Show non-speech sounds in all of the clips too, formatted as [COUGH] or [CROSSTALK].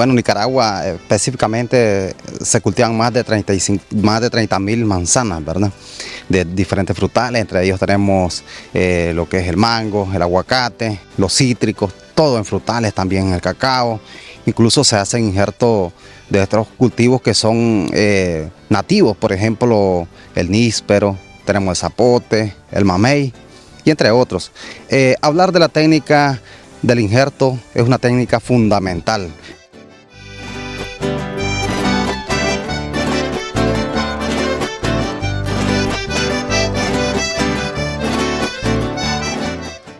bueno, Nicaragua específicamente se cultivan más de 35, más de 30 mil manzanas, ¿verdad? De diferentes frutales, entre ellos tenemos eh, lo que es el mango, el aguacate, los cítricos, todo en frutales, también el cacao. Incluso se hacen injertos de estos cultivos que son eh, nativos, por ejemplo, el níspero, tenemos el zapote, el mamey y entre otros. Eh, hablar de la técnica del injerto es una técnica fundamental.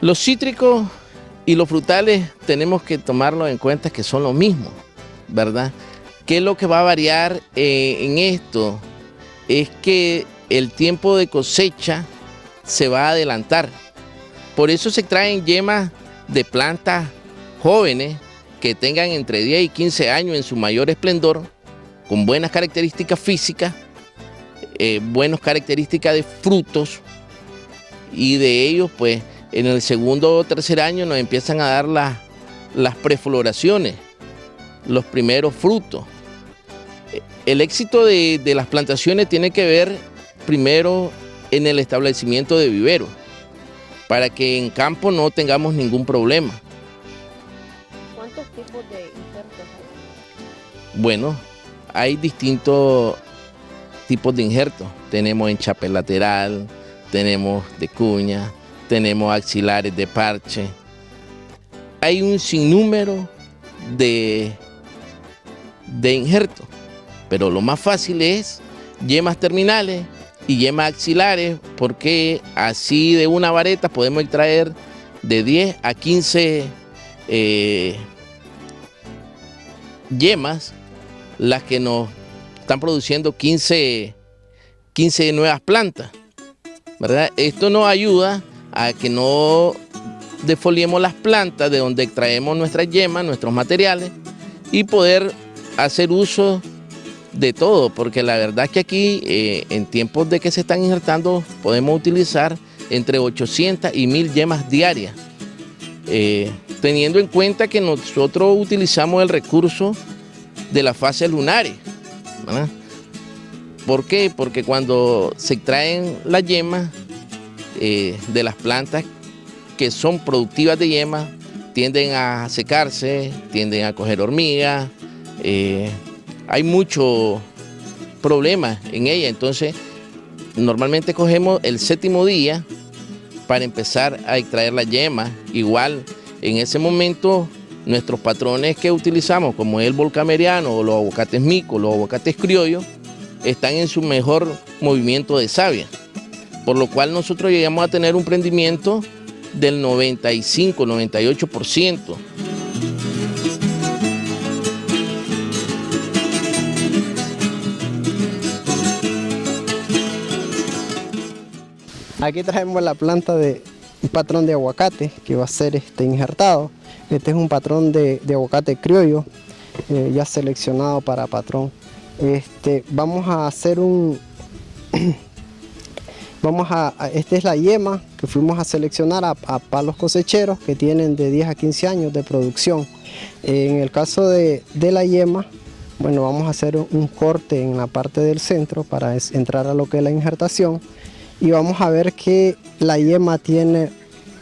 Los cítricos y los frutales tenemos que tomarlo en cuenta que son lo mismo, ¿verdad? ¿Qué es lo que va a variar eh, en esto? Es que el tiempo de cosecha se va a adelantar. Por eso se traen yemas de plantas jóvenes que tengan entre 10 y 15 años en su mayor esplendor, con buenas características físicas, eh, buenas características de frutos y de ellos pues en el segundo o tercer año nos empiezan a dar las prefloraciones, los primeros frutos. El éxito de, las plantaciones tiene que ver primero en el establecimiento de viveros, para que en campo no tengamos ningún problema. ¿Cuántos tipos de injertos hay? Bueno, hay distintos tipos de injertos. Tenemos enchape lateral, tenemos de cuña, tenemos axilares de parche. Hay un sinnúmero de, de injertos, pero lo más fácil es yemas terminales y yemas axilares, porque así de una vareta podemos extraer de 10 a 15 eh, yemas, las que nos están produciendo 15, 15 nuevas plantas. ¿verdad? Esto nos ayuda a que no defoliemos las plantas de donde extraemos nuestras yemas, nuestros materiales y poder hacer uso de todo, porque la verdad es que aquí eh, en tiempos de que se están injertando podemos utilizar entre 800 y 1000 yemas diarias, eh, teniendo en cuenta que nosotros utilizamos el recurso de las fases lunares. ¿Por qué? Porque cuando se extraen las yemas, eh, de las plantas que son productivas de yema tienden a secarse, tienden a coger hormigas, eh, hay mucho problemas en ella, entonces normalmente cogemos el séptimo día para empezar a extraer la yema, igual en ese momento nuestros patrones que utilizamos como el volcameriano o los aguacates micos, los aguacates criollos, están en su mejor movimiento de savia por lo cual nosotros llegamos a tener un prendimiento del 95, 98%. Aquí traemos la planta de un patrón de aguacate que va a ser este, injertado. Este es un patrón de, aguacate criollo, eh, ya seleccionado para patrón. Este, vamos a hacer un, [CLEARS THROAT] Vamos a, esta es la yema que fuimos a seleccionar a, palos cosecheros que tienen de 10 a 15 años de producción. En el caso de, la yema, bueno, vamos a hacer un corte en la parte del centro para entrar a lo que es la injertación y vamos a ver que la yema tiene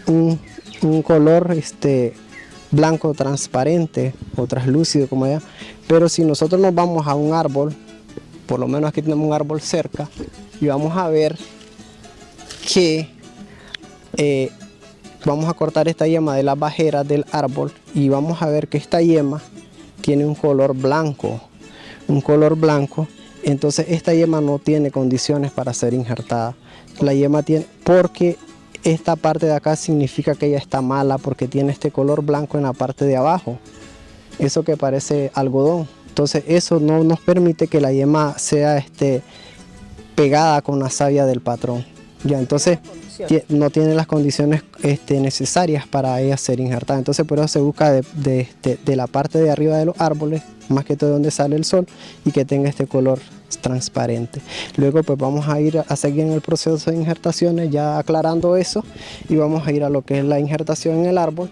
un, color este, blanco transparente o translúcido como ya, pero si nosotros nos vamos a un árbol, por lo menos aquí tenemos un árbol cerca y vamos a ver que eh, vamos a cortar esta yema de las bajeras del árbol y vamos a ver que esta yema tiene un color blanco, un color blanco, entonces esta yema no tiene condiciones para ser injertada. La yema tiene, porque esta parte de acá significa que ella está mala porque tiene este color blanco en la parte de abajo, eso que parece algodón. Entonces eso no nos permite que la yema sea este, pegada con la savia del patrón. Ya, entonces no tiene las condiciones este, necesarias para ella ser injertada. Entonces por eso se busca de, de, la parte de arriba de los árboles, más que todo donde sale el sol, y que tenga este color transparente. Luego pues vamos a ir a seguir en el proceso de injertaciones, ya aclarando eso, y vamos a ir a lo que es la injertación en el árbol.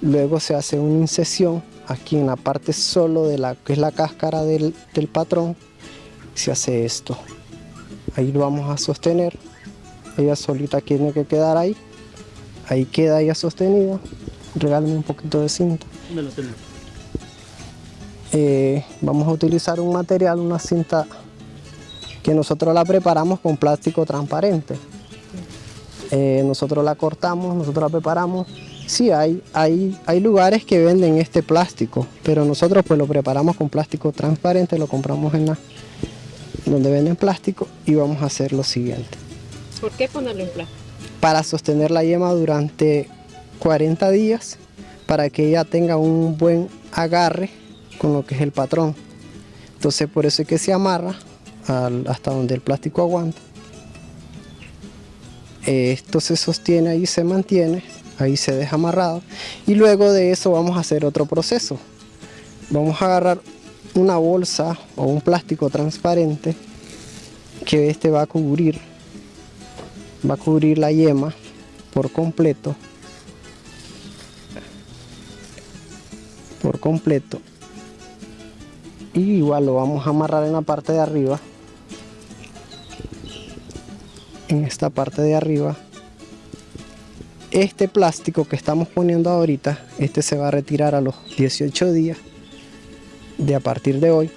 Luego se hace una incesión aquí en la parte solo de la que es la cáscara del, del patrón, se hace esto. Ahí lo vamos a sostener. Ella solita tiene que quedar ahí. Ahí queda ella sostenida. Regálame un poquito de cinta. Eh, vamos a utilizar un material, una cinta que nosotros la preparamos con plástico transparente. Eh, nosotros la cortamos, nosotros la preparamos. Sí, hay, hay, hay lugares que venden este plástico, pero nosotros pues lo preparamos con plástico transparente, lo compramos en la donde venden plástico y vamos a hacer lo siguiente. ¿Por qué ponerlo en plástico? Para sostener la yema durante 40 días, para que ella tenga un buen agarre con lo que es el patrón. Entonces por eso es que se amarra hasta donde el plástico aguanta. Esto se sostiene ahí, se mantiene, ahí se deja amarrado. Y luego de eso vamos a hacer otro proceso. Vamos a agarrar una bolsa o un plástico transparente que este va a cubrir va a cubrir la yema por completo. Por completo. Y igual lo vamos a amarrar en la parte de arriba. En esta parte de arriba. Este plástico que estamos poniendo ahorita este se va a retirar a los 18 días de a partir de hoy.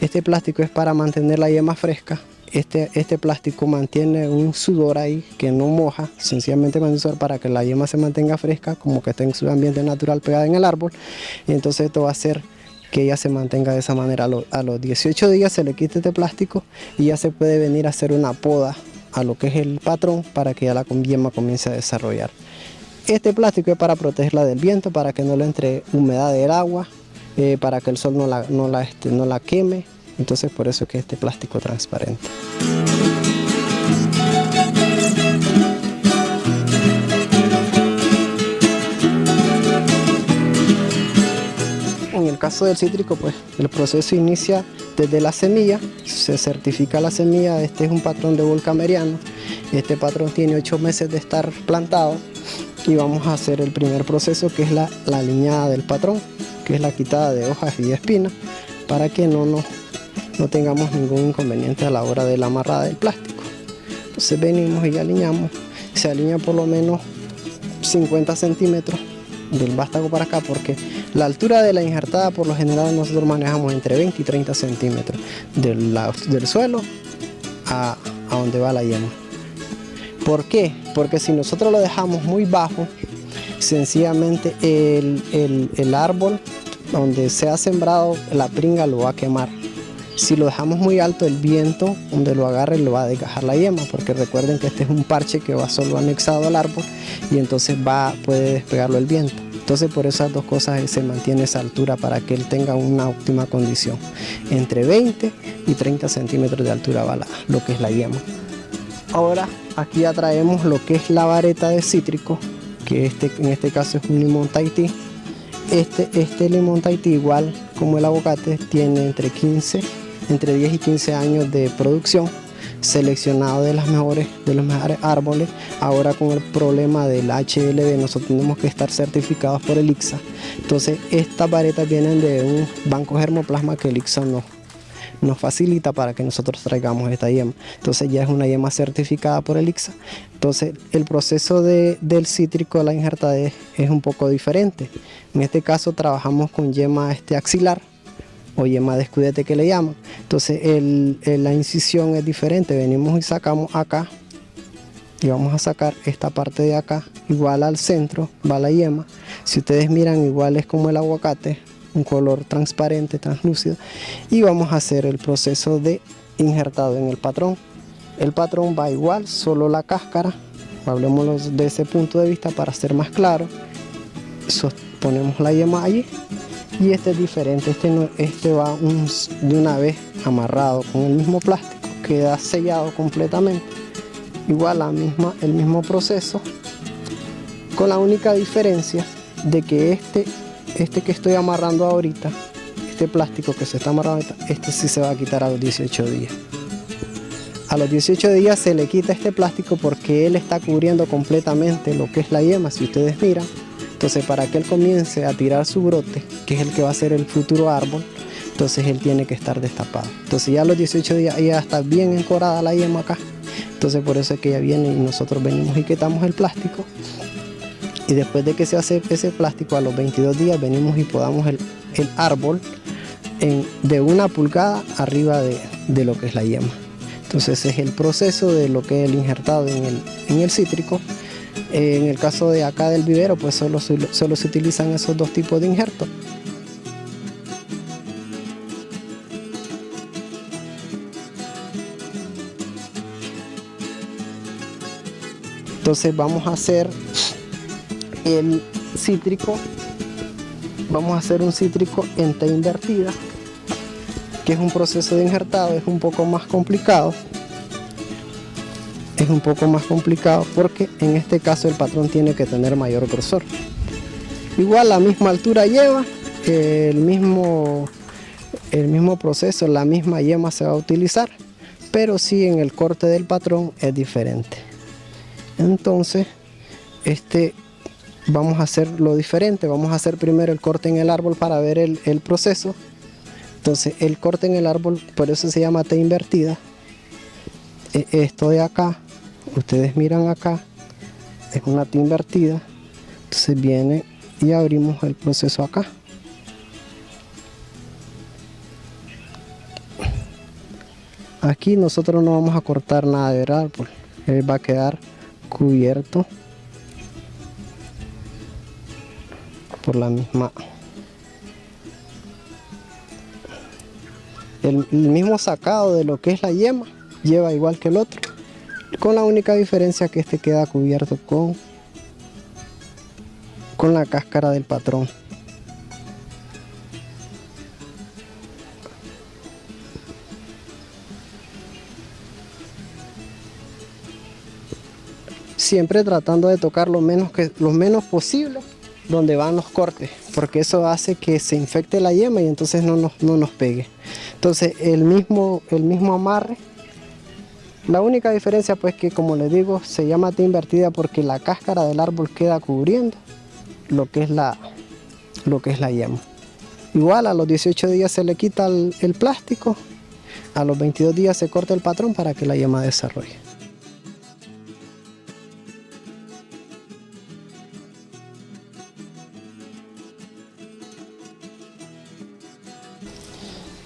Este plástico es para mantener la yema fresca este, este plástico mantiene un sudor ahí que no moja, sencillamente sudor para que la yema se mantenga fresca, como que esté en su ambiente natural pegada en el árbol. Y entonces esto va a hacer que ella se mantenga de esa manera. A, los 18 días se le quita este plástico y ya se puede venir a hacer una poda a lo que es el patrón para que ya la yema comience a desarrollar. Este plástico es para protegerla del viento, para que no le entre humedad del agua, eh, para que el sol no la, no la, este, no la queme, entonces por eso es que este plástico transparente. En el caso del cítrico, pues el proceso inicia desde la semilla, se certifica la semilla, este es un patrón de volcameriano, este patrón tiene ocho meses de estar plantado y vamos a hacer el primer proceso que es la, la liñada del patrón, que es la quitada de hojas y espinas, para que no nos no tengamos ningún inconveniente a la hora de la amarrada del plástico. Entonces venimos y alineamos, se alinea por lo menos 50 centímetros del vástago para acá porque la altura de la injertada por lo general nosotros manejamos entre 20 y 30 centímetros del, suelo a, donde va la yema. ¿Por qué? Porque si nosotros lo dejamos muy bajo, sencillamente el, el árbol donde se ha sembrado la pringa lo va a quemar. Si lo dejamos muy alto, el viento donde lo agarre lo va a desgajar la yema, porque recuerden que este es un parche que va solo anexado al árbol y entonces va, puede despegarlo el viento. Entonces por esas dos cosas se mantiene esa altura para que él tenga una óptima condición. Entre 20 y 30 centímetros de altura va lo que es la yema. Ahora aquí ya traemos lo que es la vareta de cítrico, que este, en este caso es un limón Tahití. Este, este limón Tahití igual como el aguacate tiene entre 15 entre 10 y 15 años de producción seleccionado de, las mejores, de los mejores árboles. Ahora con el problema del HLB nosotros tenemos que estar certificados por el ICSA. Entonces estas varetas vienen de un banco germoplasma que el ICSA nos, nos facilita para que nosotros traigamos esta yema. Entonces ya es una yema certificada por el ICSA. Entonces el proceso de, del cítrico de la injertada es, es, un poco diferente. En este caso trabajamos con yema este axilar o yema de escudete que le llaman. Entonces la incisión es diferente, venimos y sacamos acá y vamos a sacar esta parte de acá, igual al centro va la yema. Si ustedes miran igual es como el aguacate, un color transparente, translúcido y vamos a hacer el proceso de injertado en el patrón. El patrón va igual, solo la cáscara, hablemos de ese punto de vista para ser más claro. Ponemos la yema allí y este es diferente, este, este va de una vez amarrado con el mismo plástico, queda sellado completamente, igual la misma, el mismo proceso, con la única diferencia de que este, este que estoy amarrando ahorita, este plástico que se está amarrando ahorita, este sí se va a quitar a los 18 días. A los 18 días se le quita este plástico porque él está cubriendo completamente lo que es la yema, si ustedes miran, Entonces para que él comience a tirar su brote, que es el que va a ser el futuro árbol, entonces él tiene que estar destapado. Entonces ya a los 18 días ya está bien encorada la yema acá. Entonces por eso es que ya viene y nosotros venimos y quitamos el plástico. Y después de que se hace ese plástico, a los 22 días venimos y podamos el, el árbol de una pulgada arriba de, de, lo que es la yema. Entonces es el proceso de lo que es el injertado en el, en el cítrico. En el caso de acá del vivero, pues solo, solo se utilizan esos dos tipos de injertos. Entonces vamos a hacer el cítrico, vamos a hacer un cítrico en T invertida, que es un proceso de injertado, es un poco más complicado. Es un poco más complicado porque en este caso el patrón tiene que tener mayor grosor. Igual la misma altura lleva, el mismo, el mismo proceso, la misma yema se va a utilizar, pero sí en el corte del patrón es diferente. Entonces, este, vamos a hacer lo diferente. Vamos a hacer primero el corte en el árbol para ver el, el proceso. Entonces, el corte en el árbol, por eso se llama T invertida. E, esto de acá, ustedes miran acá, es una T invertida. Entonces viene y abrimos el proceso acá. Aquí nosotros no vamos a cortar nada del árbol. Él va a quedar cubierto por la misma el, mismo sacado de lo que es la yema lleva igual que el otro con la única diferencia que este queda cubierto con con la cáscara del patrón siempre tratando de tocar lo menos, que, lo menos posible donde van los cortes, porque eso hace que se infecte la yema y entonces no nos, no nos pegue. Entonces el mismo, el mismo amarre, la única diferencia pues que como les digo se llama T invertida porque la cáscara del árbol queda cubriendo lo que es la, lo que es la yema. Igual a los 18 días se le quita el, el plástico, a los 22 días se corta el patrón para que la yema desarrolle.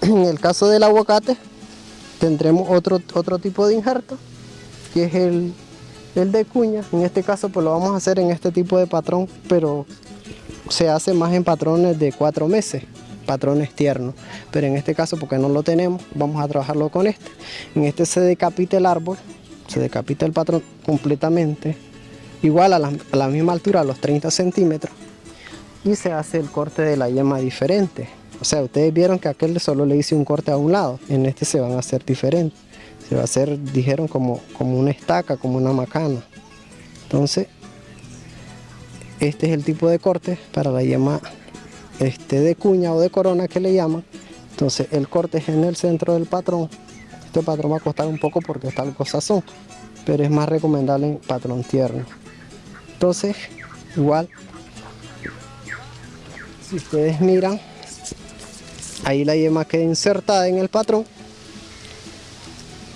En el caso del aguacate tendremos otro, otro tipo de injerto, que es el, el de cuña. En este caso pues lo vamos a hacer en este tipo de patrón, pero se hace más en patrones de cuatro meses, patrones tiernos. Pero en este caso, porque no lo tenemos, vamos a trabajarlo con este. En este se decapita el árbol, se decapita el patrón completamente, igual a la, a la misma altura, a los 30 centímetros, y se hace el corte de la yema diferente. O sea, ustedes vieron que aquel solo le hice un corte a un lado, en este se van a hacer diferentes. Se va a hacer, dijeron, como, como una estaca, como una macana. Entonces, este es el tipo de corte para la yema este, de cuña o de corona que le llaman. Entonces, el corte es en el centro del patrón. Este patrón va a costar un poco porque está algo sazón, pero es más recomendable en patrón tierno. Entonces, igual, si ustedes miran, ahí la yema queda insertada en el patrón.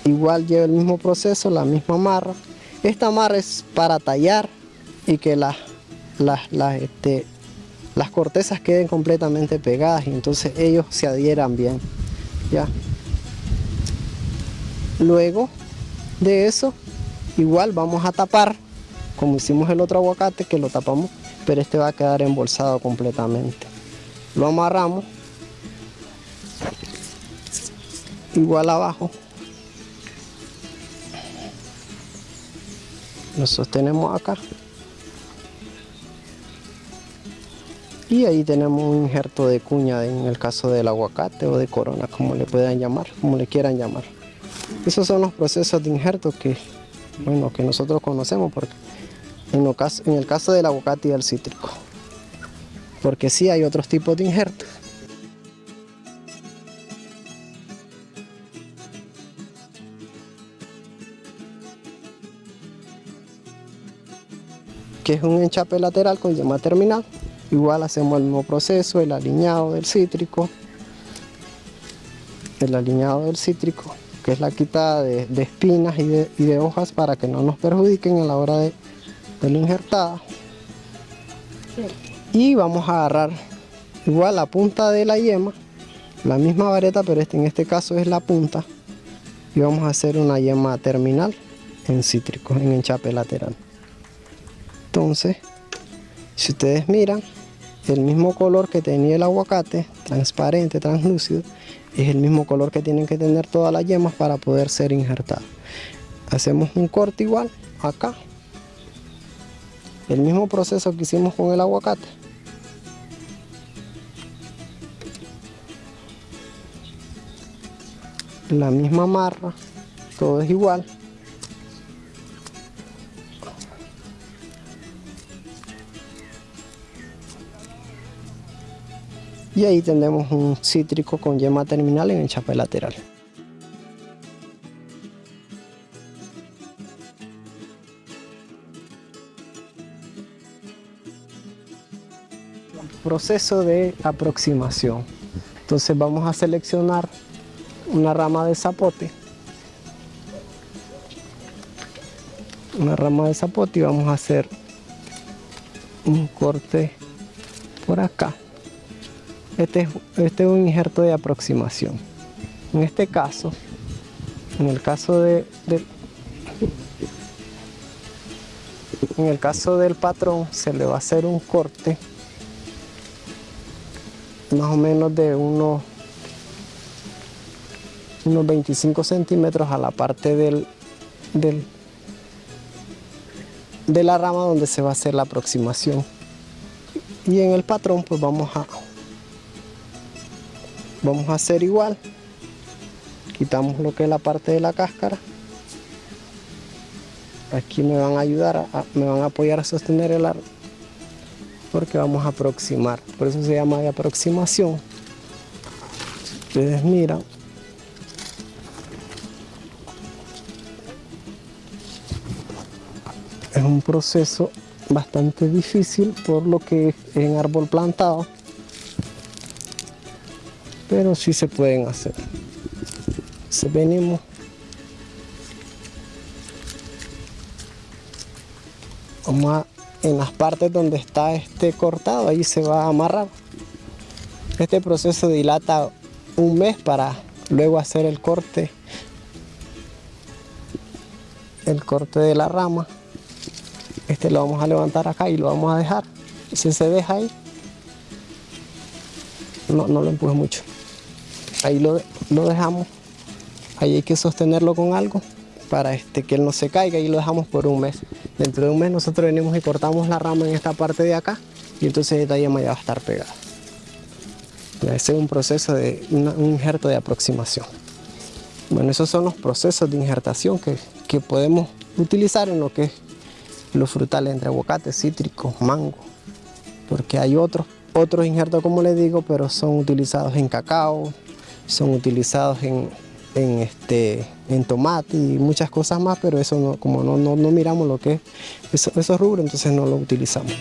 Igual lleva el mismo proceso la misma amarra. Esta amarra es para tallar y que las este, las cortezas queden completamente pegadas y entonces ellos se adhieran bien ya. Luego de eso igual vamos a tapar como hicimos el otro aguacate que lo tapamos pero este va a quedar embolsado completamente. Lo amarramos igual abajo. Lo sostenemos acá. Y ahí tenemos un injerto de cuña en el caso del aguacate o de corona como le puedan llamar como le quieran llamar. Esos son los procesos de injerto que bueno que nosotros conocemos porque en, en el caso del aguacate y del cítrico. Porque sí hay otros tipos de injertos que es un enchape lateral con yema terminal. Igual hacemos el mismo proceso, el alineado del cítrico, el alineado del cítrico, que es la quitada de, espinas y de, hojas para que no nos perjudiquen a la hora de, de la injertada. Y vamos a agarrar igual la punta de la yema, la misma vareta, pero este, en este caso es la punta. Y vamos a hacer una yema terminal en cítrico, en enchape lateral. Entonces, si ustedes miran, el mismo color que tenía el aguacate, transparente, translúcido, es el mismo color que tienen que tener todas las yemas para poder ser injertadas. Hacemos un corte igual acá. El mismo proceso que hicimos con el aguacate. La misma marra, todo es igual. Y ahí tendremos un cítrico con yema terminal en el chape lateral. Proceso de aproximación. Entonces vamos a seleccionar una rama de zapote. Una rama de zapote y vamos a hacer un corte por acá. Este es, este es un injerto de aproximación. En este caso, en el caso de, en el caso del patrón se le va a hacer un corte más o menos de unos, unos 25 centímetros a la parte del, del, de la rama donde se va a hacer la aproximación. Y en el patrón pues vamos a vamos a hacer igual. Quitamos lo que es la parte de la cáscara. Aquí me van a ayudar me van a apoyar a sostener el árbol porque vamos a aproximar. Por eso se llama de aproximación. Ustedes miran. Es un proceso bastante difícil por lo que es en árbol plantado pero sí se pueden hacer. Se venimos vamos en las partes donde está este cortado, ahí se va a amarrar. Este proceso dilata un mes para luego hacer el corte, el corte de la rama. Este lo vamos a levantar acá y lo vamos a dejar. Si se deja ahí, no, no lo empuje mucho ahí lo, dejamos, ahí hay que sostenerlo con algo para este, que él no se caiga y lo dejamos por un mes. Dentro de un mes nosotros venimos y cortamos la rama en esta parte de acá y entonces esta yema ya va a estar pegada. Ese es un proceso de un injerto de aproximación. Bueno, esos son los procesos de injertación que, que podemos utilizar en lo que es los frutales entre aguacate, cítrico, mango, porque hay otros, otros injertos como les digo, pero son utilizados en cacao, son utilizados en, este, en tomate y muchas cosas más, pero eso no, como no, no, miramos lo que es esos rubros, entonces no lo utilizamos.